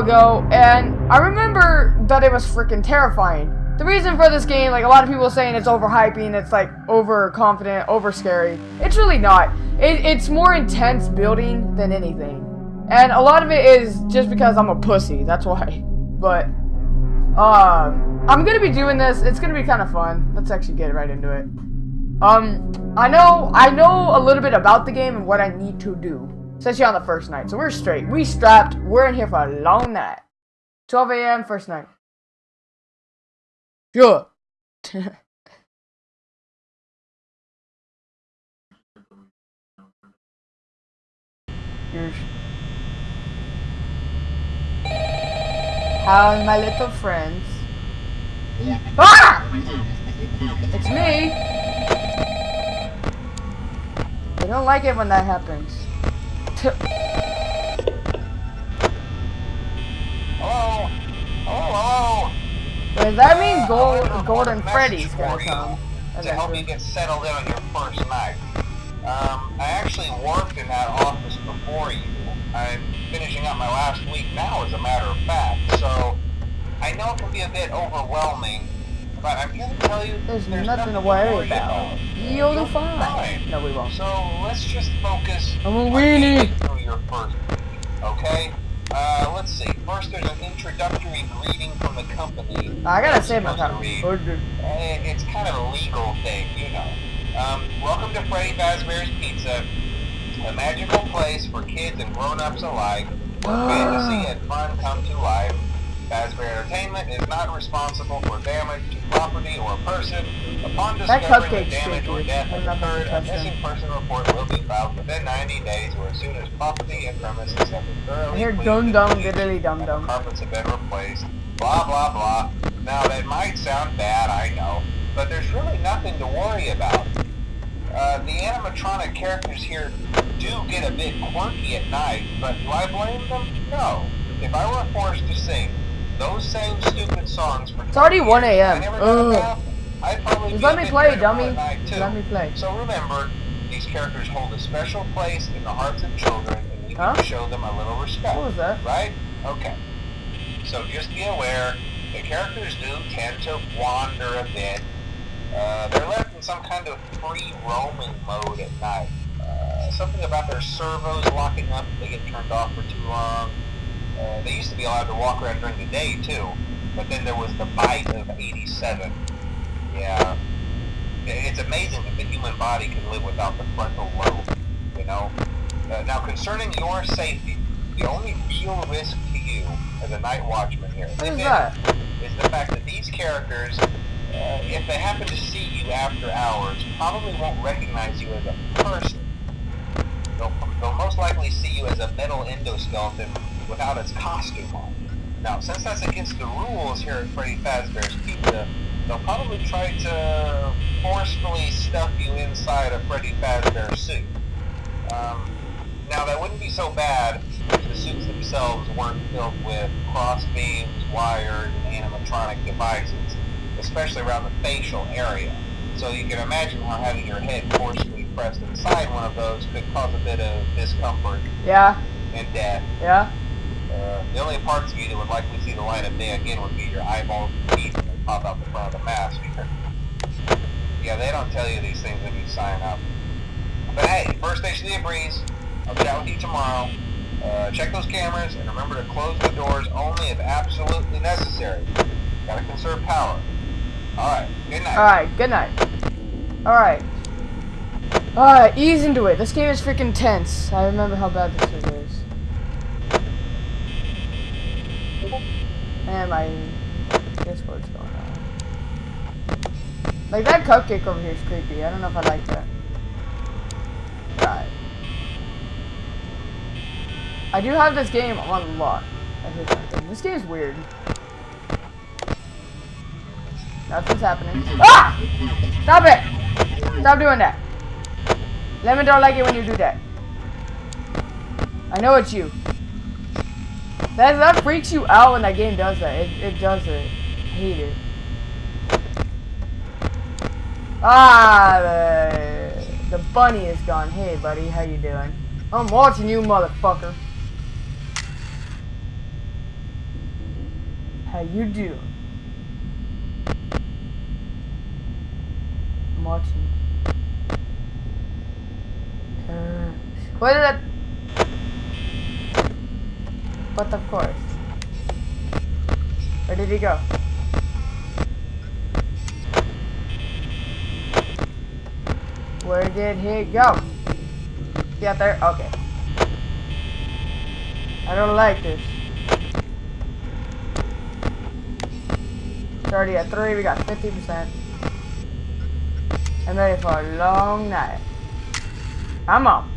ago, and I remember that it was freaking terrifying. The reason for this game, like a lot of people saying it's overhyping, it's like overconfident, over scary. It's really not. It, it's more intense building than anything. And a lot of it is just because I'm a pussy, that's why. But, um, I'm gonna be doing this, it's gonna be kind of fun. Let's actually get right into it. Um, I know, I know a little bit about the game and what I need to do. Especially on the first night. So we're straight. We strapped. We're in here for a long night. 12 a.m. first night. Sure. Here's How's my little friends? Ah! It's me! I don't like it when that happens. Hello? Hello, hello? Does that mean Gold, Golden Freddy's gonna come? To help you get settled in on your first night. Um, I actually worked in that office before you. I'm finishing up my last week now, as a matter of fact, so I know it can be a bit overwhelming, but I'm here to tell you There's, there's nothing, to worry about. You'll be fine. No, we won't. So let's just focus I'm a weenie. through your first okay? Uh, let's see. First, there's an introductory greeting from the company. I gotta save my supposed time. to read. Or do- Eh, It's kind of a legal thing, you know. Um, welcome to Freddy Fazbear's Pizza, a magical place for kids and grown-ups alike, where fantasy and fun come to life. Fazbear Entertainment is not responsible for damage to property or person. Upon discovering that damage or death has occurred, a missing person report will be filed within 90 days or as soon as property and premises have been I thoroughly hear cleaned dum dum diddly dum dum. carpets have been replaced, blah blah blah. Now that might sound bad, I know, but there's really nothing to worry about. Uh, the animatronic characters here do get a bit quirky at night, but do I blame them? No. If I were forced to sing those same stupid songs for It's already 1 a.m. I never got Ugh. enough, I'd probably Just let me play, dummy. at night, too. Let me play. So remember, these characters hold a special place in the hearts of children, and we Huh? need to show them a little respect. What was that? Right? Okay. So just be aware, the characters do tend to wander a bit. Uh, they're left in some kind of free roaming mode at night. Uh, something about their servos locking up if they get turned off for too long. Uh, they used to be allowed to walk around during the day too, but then there was the bite of 87. Yeah. It's amazing that the human body can live without the frontal lobe, you know? Uh, now, concerning your safety, the only real risk to you as a night watchman here, What is that? is the fact that these characters, uh, if they happen to see you after hours, probably won't recognize you as a person. They'll, they'll most likely see you as a metal endoskeleton without its costume on. Now, since that's against the rules here at Freddy Fazbear's Pizza, they'll probably try to forcefully stuff you inside a Freddy Fazbear suit. Um, now, that wouldn't be so bad if the suits themselves weren't filled with cross beams, wires, and animatronic devices, especially around the facial area. So you can imagine how having your head forcefully pressed inside one of those could cause a bit of discomfort Yeah, and death. yeah. Uh, the only parts of you that would likely see the light of day again would be your eyeballs and teeth they pop out the front of the mask. yeah, they don't tell you these things when you sign up. But hey, first station of the breeze. I'll chat with you tomorrow. Uh, check those cameras and remember to close the doors only if absolutely necessary. Gotta conserve power. Alright, good night. Alright, good night. Alright. Alright, ease into it. This game is freaking tense. I remember how bad this shit is. And my Discord's going on. Like, that cupcake over here is creepy. I don't know if I like that. I do have this game on lock. This game's weird. Nothing's happening. Ah! Stop it! Stop doing that. Lemon don't like it when you do that. I know it's you. That that freaks you out when that game does that. It it does it. I hate it. Ah, the, the bunny is gone. Hey, buddy, how you doing? I'm watching you, motherfucker. How you doing? I'm watching. Uh, where did that? But of course. Where did he go? Where did he go? Out there? Okay. I don't like this. It's already at 3, we got 50%. I'm ready for a long night. I'm on.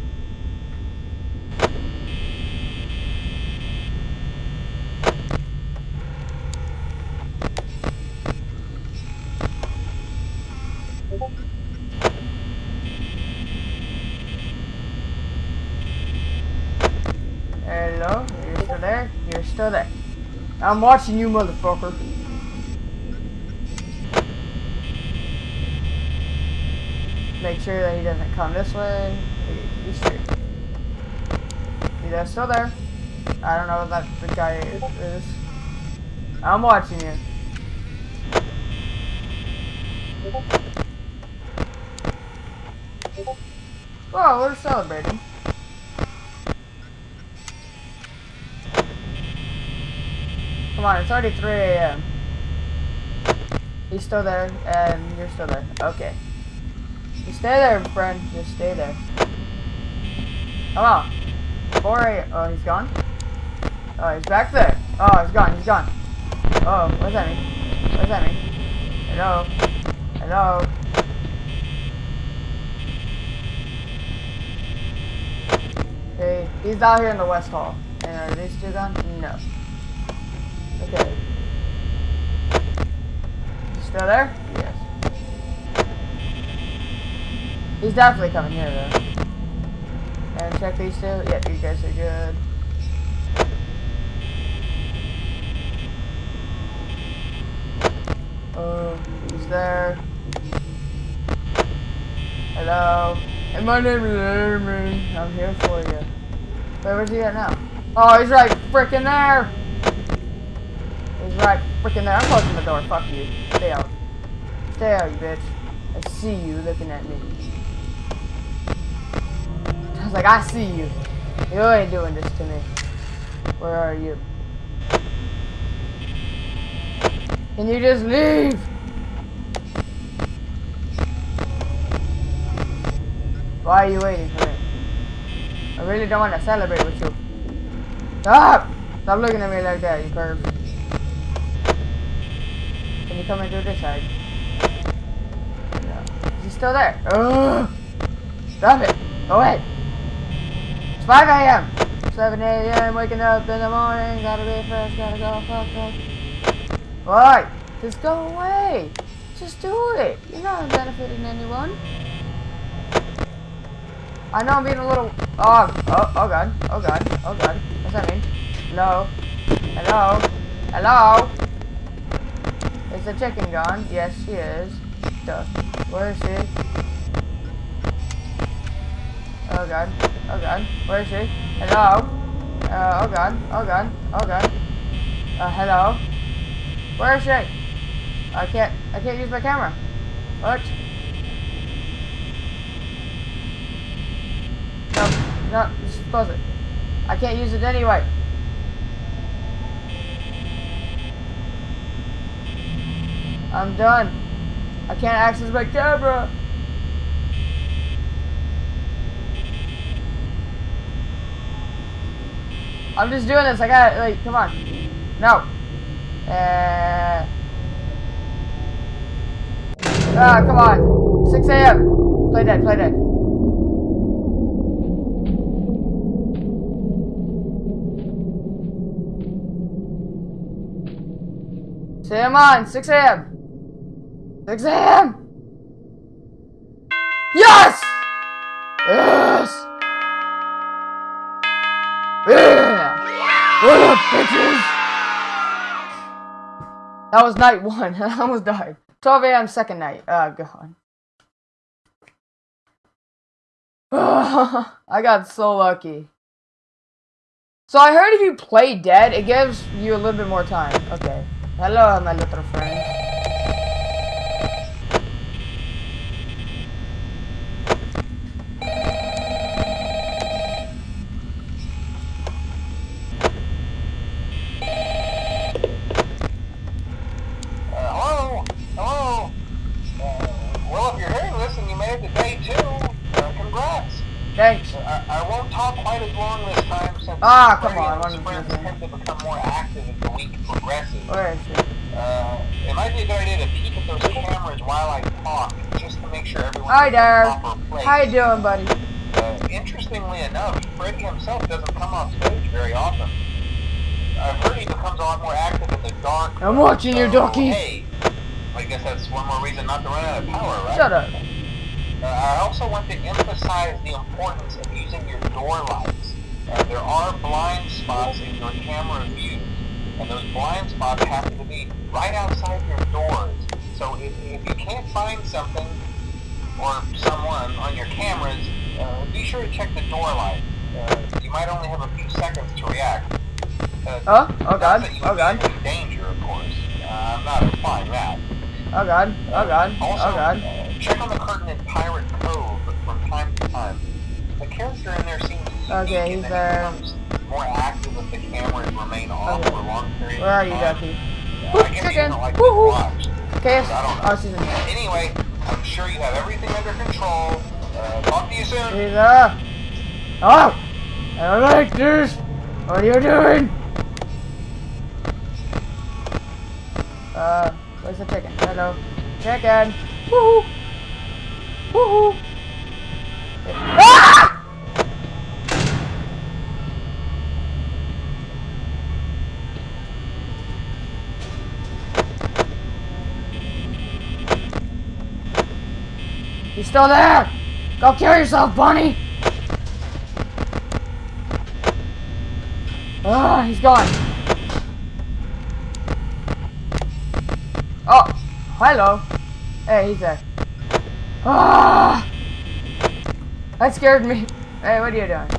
You're still there? You're still there. I'm watching you, motherfucker. Make sure that he doesn't come this way. He's still there. I don't know what that the guy is. I'm watching you. Oh, we're celebrating. Come on, it's already 3 a.m. He's still there, and you're still there. Okay. Just stay there, friend. Just stay there. Come on. 4 a.m. Oh, he's gone? Oh, he's back there. Oh, he's gone. He's gone. Oh, what does that mean? What does that mean? Hello? Hello? Hey, he's out here in the West Hall. And are these two gone? No. Okay. Still there? Yes. He's definitely coming here though. And check these two. Yep, you guys are good. Oh, he's there. Hello. And my name is Aaron. I'm here for you. Wait, where's he at now? Oh, he's right freaking there. Right freaking there. I'm closing the door. Fuck you. Stay out. Stay out, you bitch. I see you looking at me. I was like, I see you. You ain't doing this to me. Where are you? Can you just leave? Why are you waiting for me? I really don't want to celebrate with you. Stop! Stop looking at me like that, you perv. Can you come and do this side? No. Is he still there? Ugh! Stop it! Go away! It's 5 a.m. 7 a.m. waking up in the morning, gotta be fresh, gotta go fuck fuck. Why? Just go away. Just do it. You're not benefiting anyone. I know I'm being a little. Oh, oh, oh god, oh god, oh god. What's that mean? Hello, hello, hello. Is the chicken gone? Yes, she is. Duh. Where is she? Oh god, oh god. Where is she? Hello. Uh, oh god, oh god, oh god. Uh, hello. Where is she? I can't, I can't use my camera. What? No, no, just close it. I can't use it anyway. I'm done. I can't access my camera. I'm just doing this. I got like, come on. No. Uh. Ah, come on. 6 a.m. Play dead, play dead. Come on, 6 a.m. 6 a.m. Yes! Yes! Yeah! What up, bitches? That was night one. I almost died. 12 a.m. second night. Oh, God. I got so lucky. So I heard if you play dead, it gives you a little bit more time. Okay. Hello, my little friend. Uh, hello? Hello? Uh, well, if you're hearing this and you made it to day two, uh, congrats. Thanks. I, I won't talk quite as long this time since Ah, come on, one his of friends them. tend to become more active as the week progresses. Where is she? Uh, it might be a good idea to peek at those cameras while I talk, just to make sure everyone's Hi there. the proper place. How you doing, buddy? Uh, interestingly enough, Freddy himself doesn't come off stage very often. I've heard he becomes a lot more active in the dark. I'm watching you, so, Ducky. Hey, I guess that's one more reason not to run out of power, right? Shut up. Uh, I also want to emphasize the importance of using your door lights. Uh, there are blind spots in your camera view, and those blind spots happen to be right outside your doors. So if, if you can't find something or someone on your cameras, uh, be sure to check the door light. Uh, you might only have a few seconds to react. Uh, Oh, oh god, oh god, in danger, of course. Uh, I'm not implying that. oh god, oh god, Also, oh god. check on the curtain Cove from time. The character in there seems Okay, he's there. more active if the cameras remain off Okay. for a long period Where are you, time. Ducky? Uh, I guess he chicken. like Woo-hoo. being watched. Okay, I don't know. oh, she's in here. Anyway, I'm sure you have everything under control. Uh, talk to you soon. She's up. Oh! I don't like this! What are you doing? Uh, where's the chicken? Hello. Chicken! Woohoo! Woohoo! Ah! You still there? Go kill yourself, Bunny! Ah, he's gone. Oh, hello. Hey, he's there. Ah! That scared me. Hey, what are you doing?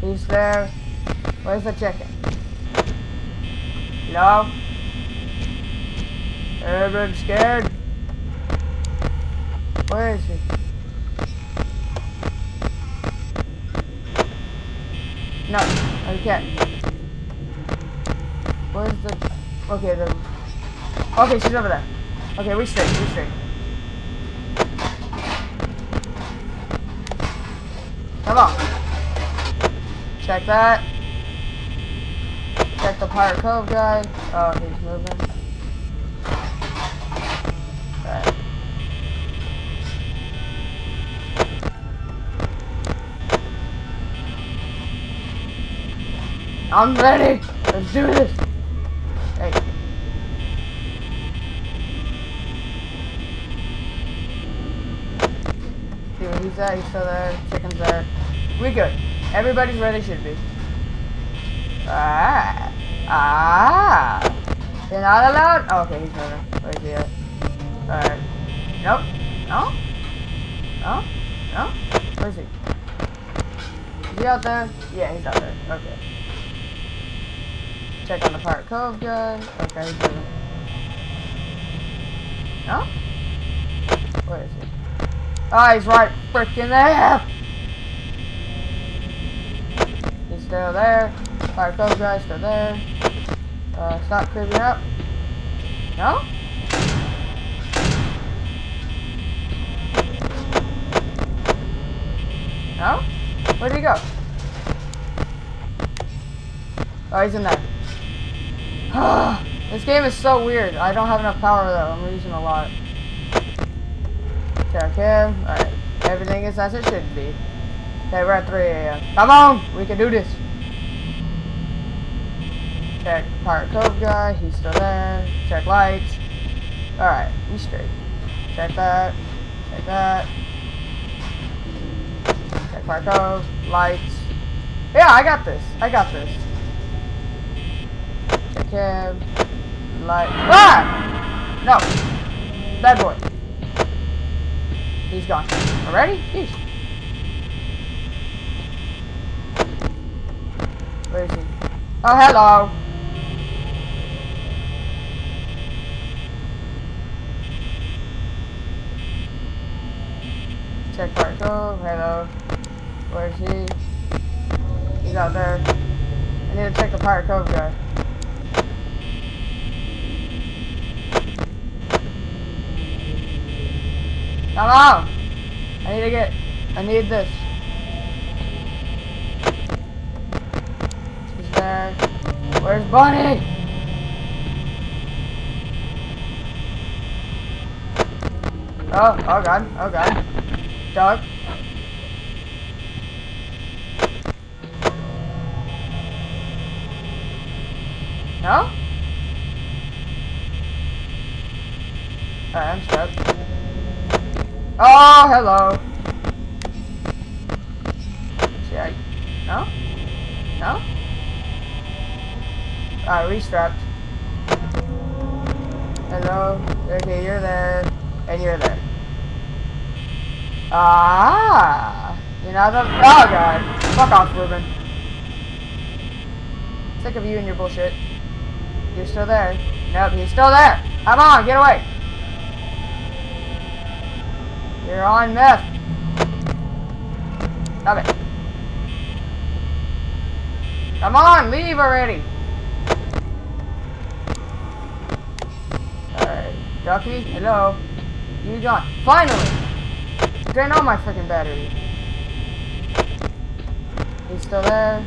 He's there. Where's the chicken? Hello? Everyone scared? Where is he? No, I can't. Where's the... Okay, the... Okay, she's over there. Okay, we straight, we straight. Come on. Check that. Check the Pirate Cove guy. Oh, he's moving. Alright. I'm ready. Let's do this. Hey. See where he's at. He's still there. Chicken's there. We good. Everybody's where they Should be. Ah. Ah. You're not allowed. Oh, okay, he's moving. Where's he at? Alright. Nope. No? No? No? Where's he? Is he out there? Yeah, he's out there. Okay. Check on the Pirate Cove guy. Okay, he's moving. No? Where is he? Oh, he's right freaking there! He's still there. Pirate Cove guy's still there. Uh, stop creeping up. No? No? Where'd he go? Oh, he's in there. this game is so weird. I don't have enough power though. I'm losing a lot. Check him. Alright. Everything is as it should be. Okay, we're at 3 a.m. Come on! We can do this. Check Pirate Cove guy. He's still there. Check lights. Alright, we straight. Check that. Check that. Check Pirate Cove. Lights. Yeah, I got this. I got this. Check him. Light. Ah! No! Bad boy. He's gone. Already? Jeez. Oh, hello. Check Park Cove. Hello. Where is he? He's out there. I need to check the Pirate Cove guy. On! I need to get. I need this. She's there. Where's Bunny? Oh, oh god, oh god. Dog. No? Alright, I'm stuck. Oh, hello. I... No? No? Alright, restrapped. Hello? Okay, you're there. And you're there. Ah! You know the... Oh, God. Fuck off, Ruben. Sick of you and your bullshit. You're still there. Nope, he's still there. Come on, get away. You're on meth. Stop it. Come on, leave already. Ducky, hello. You gone. Finally! Drain all my freaking battery. He's still there.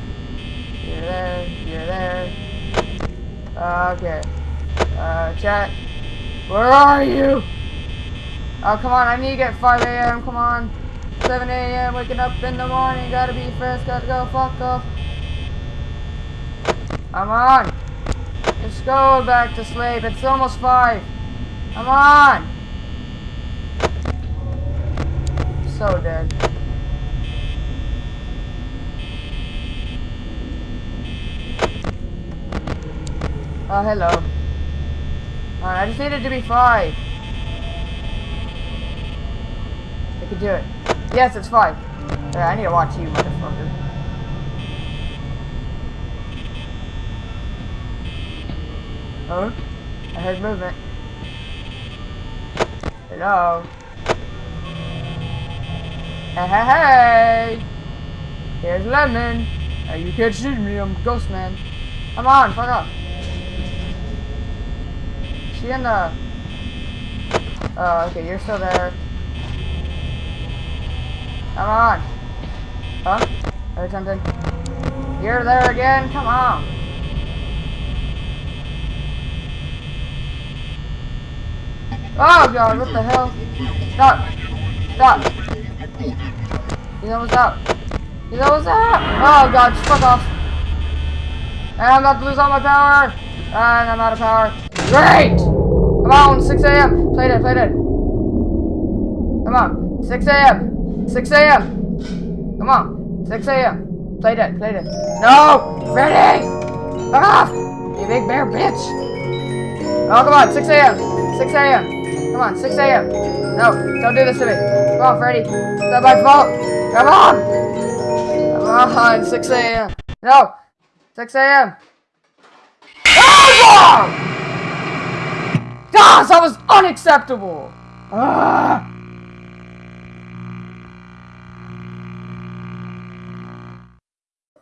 You're there. You're there. Okay. Uh, chat. Where are you? Oh, come on. I need to get 5 a.m. Come on. 7 a.m. Waking up in the morning. Gotta be fresh. Gotta go. Fuck off. Come on. Let's go back to sleep. It's almost 5. Come on. So dead. Oh, hello. Alright, I just needed to be five. I can do it. Yes, it's five. Yeah, I need to watch you, motherfucker. Oh? I heard movement. Hello? Hey, hey, hey! Here's Lemon! Now you can't see me, I'm Ghost Man. Come on, fuck off. She in the... Oh, okay, you're still there. Come on. Huh? Heard something? You're there again? Come on. Oh god, what the hell? Stop. Stop. You know what's almost You know what's out. Oh god, just fuck off. And I'm about to lose all my power. And I'm out of power. Great! Come on, 6 a.m. Play dead, play dead. Come on, 6 a.m. 6 a.m. Come on, 6 a.m. Play dead, play dead. No! Freddy! Fuck off! You big bear bitch! Oh, come on, 6 a.m. 6 a.m. Come on, 6 a.m. No, don't do this to me. Come on, Freddy. It's not my fault. Come on! Come on, 6 a.m. No! 6 a.m. Oh, Gosh, that was unacceptable! Ah.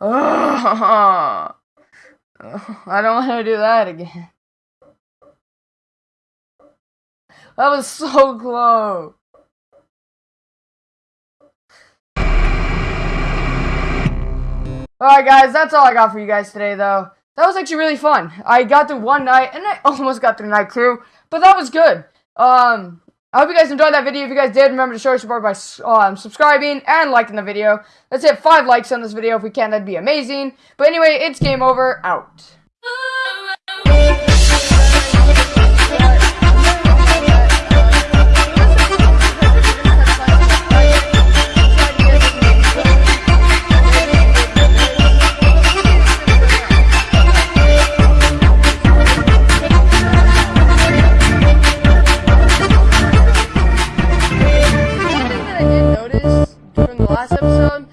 Ah. I don't want to do that again. That was so close. Alright guys, that's all I got for you guys today though. That was actually really fun. I got through one night, and I almost got through night two, but that was good. Um, I hope you guys enjoyed that video. If you guys did, remember to show your support by um, subscribing and liking the video. Let's hit 5 likes on this video if we can. That'd be amazing. But anyway, it's game over. Out. last episode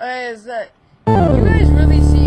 uh, is that you guys really see